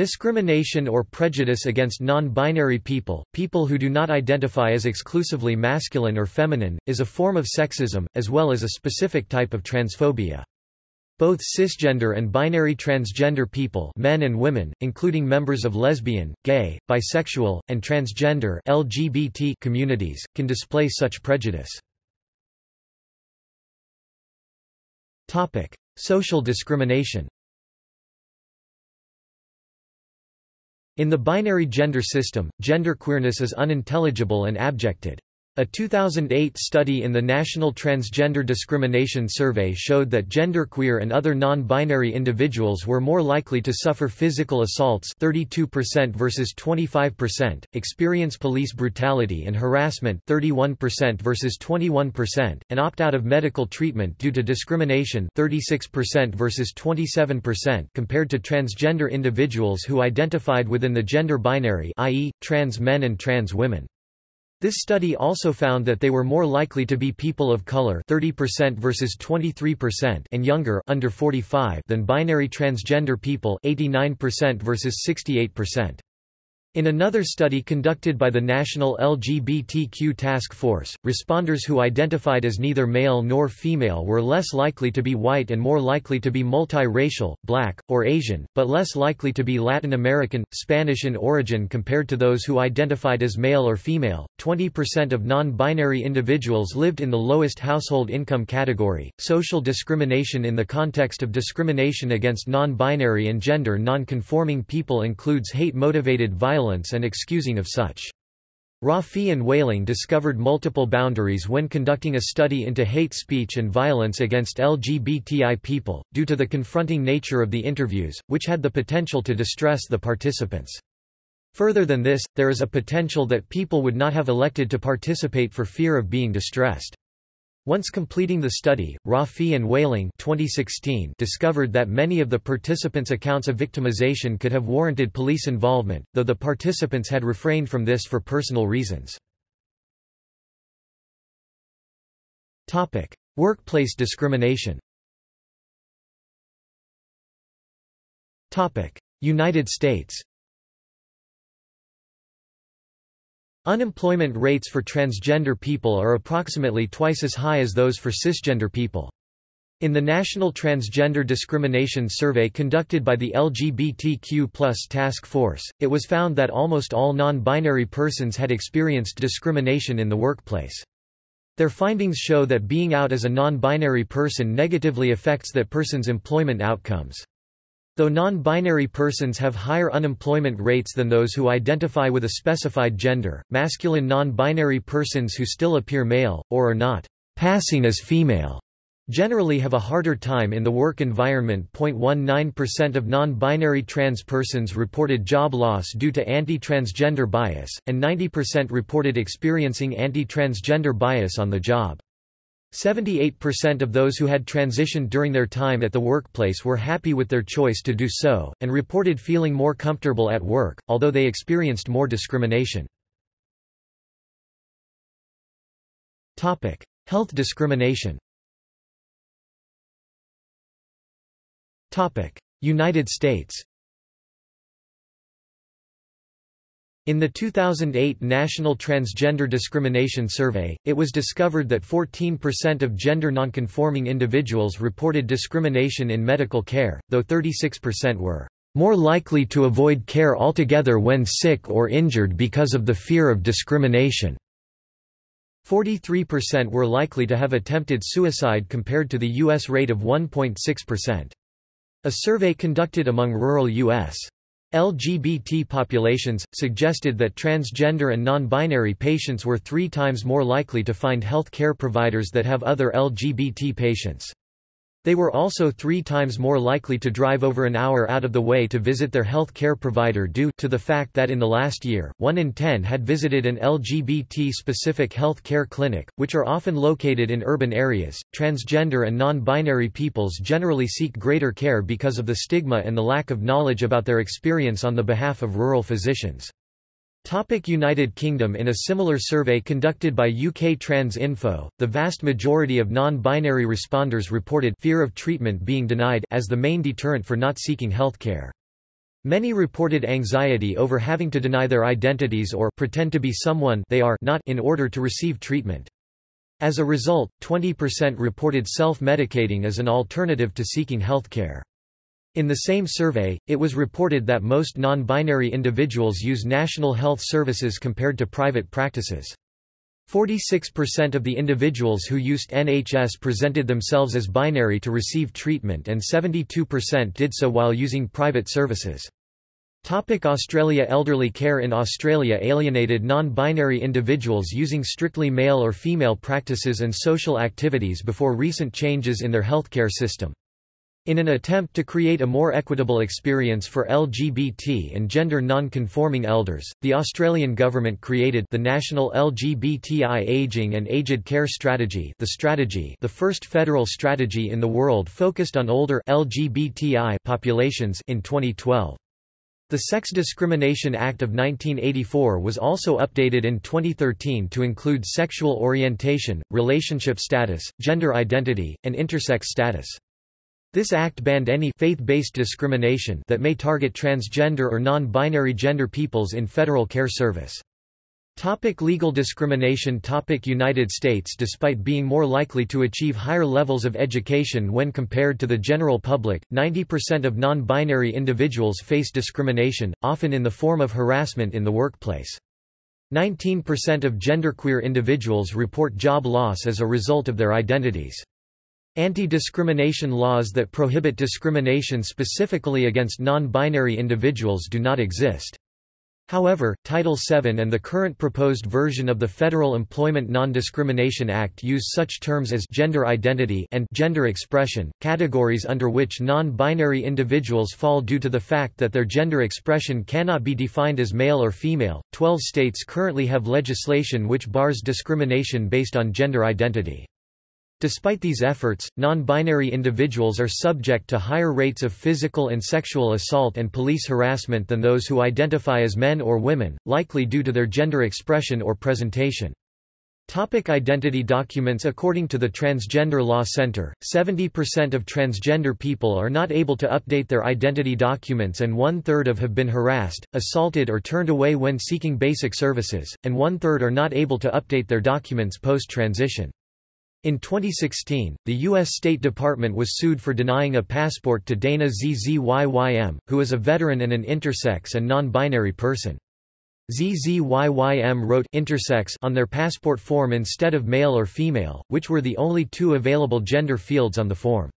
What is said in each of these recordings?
Discrimination or prejudice against non-binary people, people who do not identify as exclusively masculine or feminine, is a form of sexism, as well as a specific type of transphobia. Both cisgender and binary transgender people men and women, including members of lesbian, gay, bisexual, and transgender LGBT communities, can display such prejudice. Social discrimination In the binary gender system, genderqueerness is unintelligible and abjected. A 2008 study in the National Transgender Discrimination Survey showed that genderqueer and other non-binary individuals were more likely to suffer physical assaults 32% versus 25%, experience police brutality and harassment 31% versus 21%, and opt out of medical treatment due to discrimination 36% versus 27% compared to transgender individuals who identified within the gender binary i.e., trans men and trans women. This study also found that they were more likely to be people of color 30% versus 23% and younger under 45 than binary transgender people 89% versus 68%. In another study conducted by the National LGBTQ Task Force, responders who identified as neither male nor female were less likely to be white and more likely to be multiracial, black, or Asian, but less likely to be Latin American, Spanish in origin compared to those who identified as male or female. 20% of non binary individuals lived in the lowest household income category. Social discrimination in the context of discrimination against non binary and gender non conforming people includes hate motivated violence violence and excusing of such. Rafi and Whaling discovered multiple boundaries when conducting a study into hate speech and violence against LGBTI people, due to the confronting nature of the interviews, which had the potential to distress the participants. Further than this, there is a potential that people would not have elected to participate for fear of being distressed. Once completing the study, Rafi and Whaling 2016 discovered that many of the participants' accounts of victimization could have warranted police involvement, though the participants had refrained from this for personal reasons. Workplace discrimination United States Unemployment rates for transgender people are approximately twice as high as those for cisgender people. In the National Transgender Discrimination Survey conducted by the LGBTQ Task Force, it was found that almost all non-binary persons had experienced discrimination in the workplace. Their findings show that being out as a non-binary person negatively affects that person's employment outcomes. Though non-binary persons have higher unemployment rates than those who identify with a specified gender, masculine non-binary persons who still appear male, or are not passing as female, generally have a harder time in the work environment. 0.19% of non-binary trans persons reported job loss due to anti-transgender bias, and 90% reported experiencing anti-transgender bias on the job. 78% of those who had transitioned during their time at the workplace were happy with their choice to do so, and reported feeling more comfortable at work, although they experienced more discrimination. Health discrimination United States In the 2008 National Transgender Discrimination Survey, it was discovered that 14% of gender nonconforming individuals reported discrimination in medical care, though 36% were more likely to avoid care altogether when sick or injured because of the fear of discrimination. 43% were likely to have attempted suicide compared to the U.S. rate of 1.6%. A survey conducted among rural U.S. LGBT populations, suggested that transgender and non-binary patients were three times more likely to find health care providers that have other LGBT patients. They were also three times more likely to drive over an hour out of the way to visit their health care provider due to the fact that in the last year, one in ten had visited an LGBT-specific health care clinic, which are often located in urban areas. Transgender and non-binary peoples generally seek greater care because of the stigma and the lack of knowledge about their experience on the behalf of rural physicians. Topic United Kingdom In a similar survey conducted by UK Trans Info, the vast majority of non-binary responders reported fear of treatment being denied as the main deterrent for not seeking healthcare. Many reported anxiety over having to deny their identities or pretend to be someone they are not in order to receive treatment. As a result, 20% reported self-medicating as an alternative to seeking healthcare. In the same survey, it was reported that most non-binary individuals use national health services compared to private practices. 46% of the individuals who used NHS presented themselves as binary to receive treatment and 72% did so while using private services. Topic Australia Elderly care in Australia alienated non-binary individuals using strictly male or female practices and social activities before recent changes in their healthcare system. In an attempt to create a more equitable experience for LGBT and gender non-conforming elders, the Australian government created the National LGBTI Aging and Aged Care Strategy the strategy the first federal strategy in the world focused on older LGBTI populations in 2012. The Sex Discrimination Act of 1984 was also updated in 2013 to include sexual orientation, relationship status, gender identity, and intersex status. This act banned any faith-based discrimination that may target transgender or non-binary gender peoples in federal care service. Topic legal discrimination Topic United States Despite being more likely to achieve higher levels of education when compared to the general public, 90% of non-binary individuals face discrimination, often in the form of harassment in the workplace. 19% of genderqueer individuals report job loss as a result of their identities. Anti-discrimination laws that prohibit discrimination specifically against non-binary individuals do not exist. However, Title VII and the current proposed version of the Federal Employment Non-Discrimination Act use such terms as gender identity and gender expression, categories under which non-binary individuals fall due to the fact that their gender expression cannot be defined as male or female. Twelve states currently have legislation which bars discrimination based on gender identity. Despite these efforts, non-binary individuals are subject to higher rates of physical and sexual assault and police harassment than those who identify as men or women, likely due to their gender expression or presentation. Topic identity documents According to the Transgender Law Center, 70% of transgender people are not able to update their identity documents and one-third of have been harassed, assaulted or turned away when seeking basic services, and one-third are not able to update their documents post-transition. In 2016, the U.S. State Department was sued for denying a passport to Dana ZZYYM, who is a veteran and an intersex and non-binary person. ZZYYM wrote intersex on their passport form instead of male or female, which were the only two available gender fields on the form.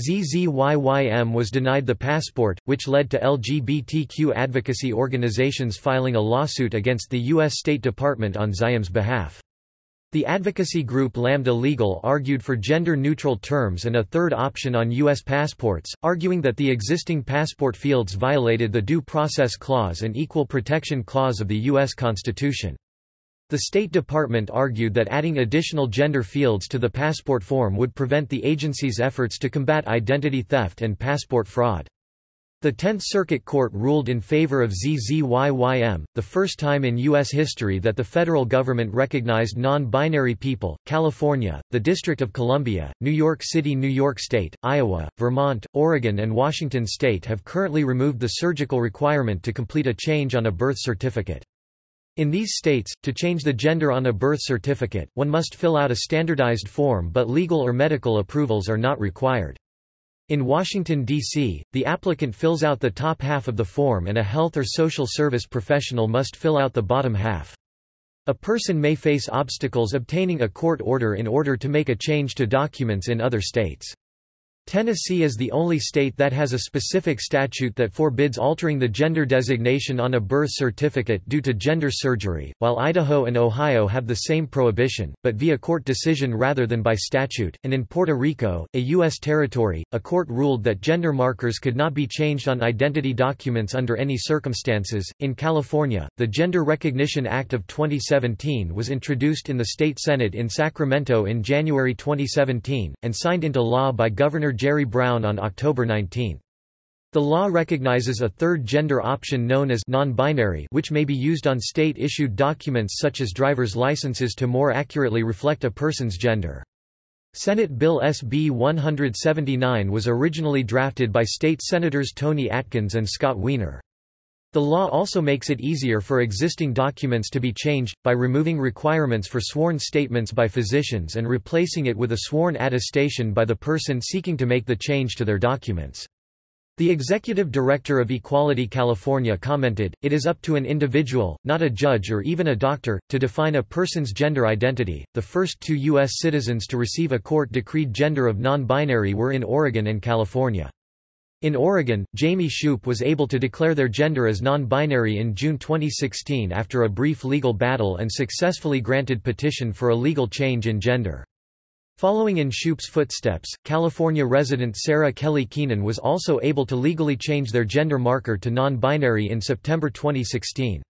ZZYYM was denied the passport, which led to LGBTQ advocacy organizations filing a lawsuit against the U.S. State Department on ZZYYM's behalf. The advocacy group Lambda Legal argued for gender-neutral terms and a third option on U.S. passports, arguing that the existing passport fields violated the Due Process Clause and Equal Protection Clause of the U.S. Constitution. The State Department argued that adding additional gender fields to the passport form would prevent the agency's efforts to combat identity theft and passport fraud. The Tenth Circuit Court ruled in favor of ZZYYM, the first time in U.S. history that the federal government recognized non-binary people. California, the District of Columbia, New York City New York State, Iowa, Vermont, Oregon and Washington State have currently removed the surgical requirement to complete a change on a birth certificate. In these states, to change the gender on a birth certificate, one must fill out a standardized form but legal or medical approvals are not required. In Washington, D.C., the applicant fills out the top half of the form and a health or social service professional must fill out the bottom half. A person may face obstacles obtaining a court order in order to make a change to documents in other states. Tennessee is the only state that has a specific statute that forbids altering the gender designation on a birth certificate due to gender surgery, while Idaho and Ohio have the same prohibition, but via court decision rather than by statute, and in Puerto Rico, a U.S. territory, a court ruled that gender markers could not be changed on identity documents under any circumstances. In California, the Gender Recognition Act of 2017 was introduced in the state Senate in Sacramento in January 2017, and signed into law by Governor Jerry Brown on October 19. The law recognizes a third gender option known as non-binary which may be used on state-issued documents such as driver's licenses to more accurately reflect a person's gender. Senate Bill SB 179 was originally drafted by state senators Toni Atkins and Scott Wiener. The law also makes it easier for existing documents to be changed, by removing requirements for sworn statements by physicians and replacing it with a sworn attestation by the person seeking to make the change to their documents. The executive director of Equality California commented, It is up to an individual, not a judge or even a doctor, to define a person's gender identity. The first two U.S. citizens to receive a court decreed gender of non binary were in Oregon and California. In Oregon, Jamie Shupe was able to declare their gender as non-binary in June 2016 after a brief legal battle and successfully granted petition for a legal change in gender. Following in Shupe's footsteps, California resident Sara Kelly Keenan was also able to legally change their gender marker to non-binary in September 2016.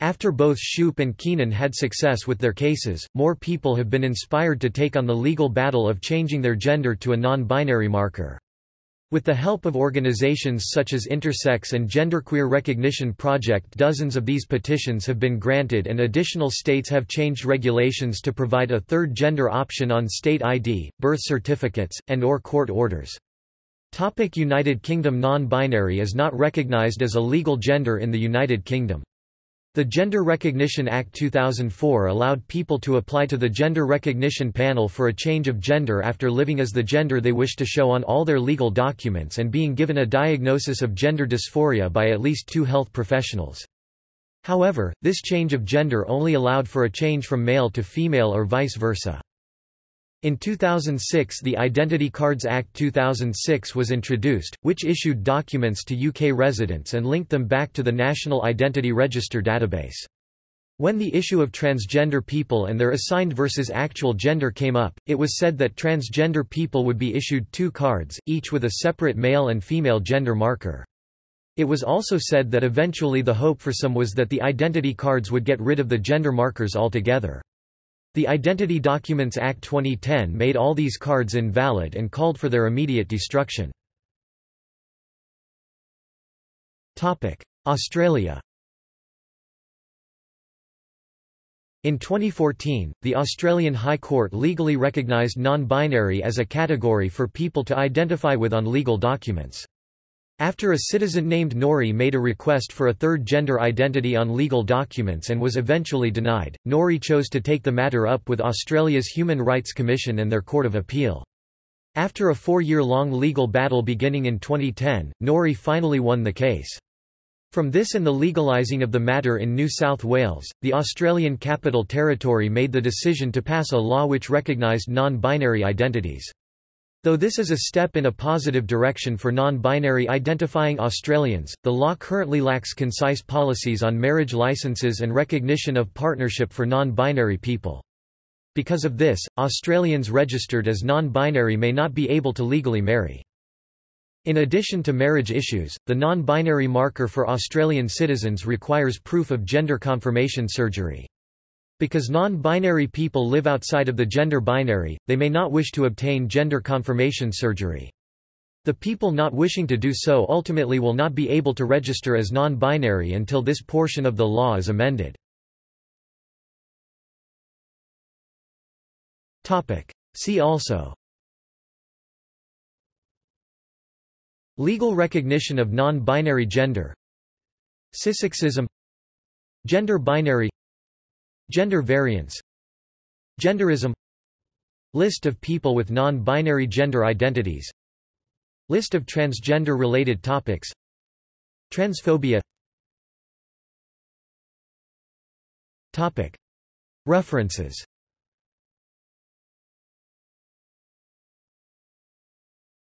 After both Shupe and Keenan had success with their cases, more people have been inspired to take on the legal battle of changing their gender to a non-binary marker. With the help of organizations such as Intersex and Genderqueer Recognition Project dozens of these petitions have been granted and additional states have changed regulations to provide a third gender option on state ID, birth certificates, and or court orders. Topic United Kingdom Non-binary is not recognized as a legal gender in the United Kingdom. The Gender Recognition Act 2004 allowed people to apply to the Gender Recognition Panel for a change of gender after living as the gender they wish to show on all their legal documents and being given a diagnosis of gender dysphoria by at least two health professionals. However, this change of gender only allowed for a change from male to female or vice versa. In 2006 the Identity Cards Act 2006 was introduced, which issued documents to UK residents and linked them back to the National Identity Register database. When the issue of transgender people and their assigned versus actual gender came up, it was said that transgender people would be issued two cards, each with a separate male and female gender marker. It was also said that eventually the hope for some was that the identity cards would get rid of the gender markers altogether. The Identity Documents Act 2010 made all these cards invalid and called for their immediate destruction. Australia In 2014, the Australian High Court legally recognised non-binary as a category for people to identify with on legal documents. After a citizen named Norrie made a request for a third gender identity on legal documents and was eventually denied, Norrie chose to take the matter up with Australia's Human Rights Commission and their Court of Appeal. After a four-year-long legal battle beginning in 2010, Norrie finally won the case. From this and the legalising of the matter in New South Wales, the Australian Capital Territory made the decision to pass a law which recognised non-binary identities. Though this is a step in a positive direction for non-binary identifying Australians, the law currently lacks concise policies on marriage licenses and recognition of partnership for non-binary people. Because of this, Australians registered as non-binary may not be able to legally marry. In addition to marriage issues, the non-binary marker for Australian citizens requires proof of gender confirmation surgery. Because non-binary people live outside of the gender binary, they may not wish to obtain gender confirmation surgery. The people not wishing to do so ultimately will not be able to register as non-binary until this portion of the law is amended. See also. Legal recognition of non-binary gender. Cissexism Gender binary Gender variance Genderism List of people with non-binary gender identities List of transgender-related topics Transphobia. References